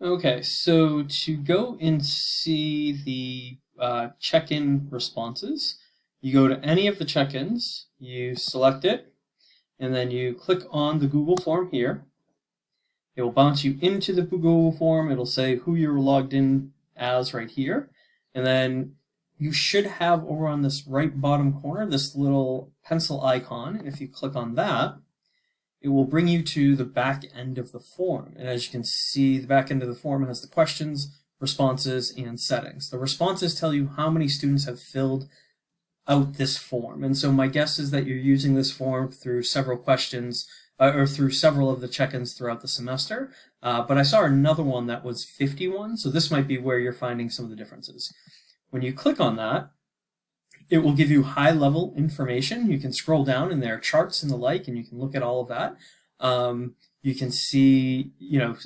Okay, so to go and see the uh, check-in responses, you go to any of the check-ins, you select it, and then you click on the Google form here. It will bounce you into the Google form. It'll say who you're logged in as right here. And then you should have over on this right bottom corner this little pencil icon. If you click on that, it will bring you to the back end of the form. And as you can see, the back end of the form has the questions, responses, and settings. The responses tell you how many students have filled out this form. And so my guess is that you're using this form through several questions uh, or through several of the check-ins throughout the semester. Uh, but I saw another one that was 51, so this might be where you're finding some of the differences. When you click on that, it will give you high level information. You can scroll down and there are charts and the like, and you can look at all of that. Um, you can see, you know,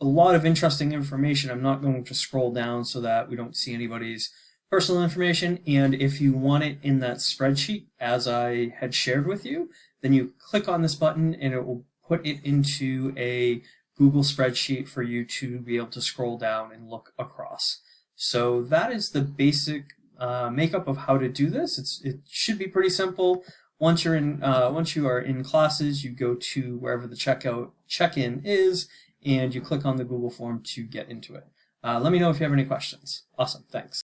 a lot of interesting information. I'm not going to scroll down so that we don't see anybody's personal information. And if you want it in that spreadsheet, as I had shared with you, then you click on this button and it will put it into a Google spreadsheet for you to be able to scroll down and look across. So that is the basic uh, makeup of how to do this. It's, it should be pretty simple. Once you're in, uh, once you are in classes, you go to wherever the checkout check-in is, and you click on the Google form to get into it. Uh, let me know if you have any questions. Awesome, thanks.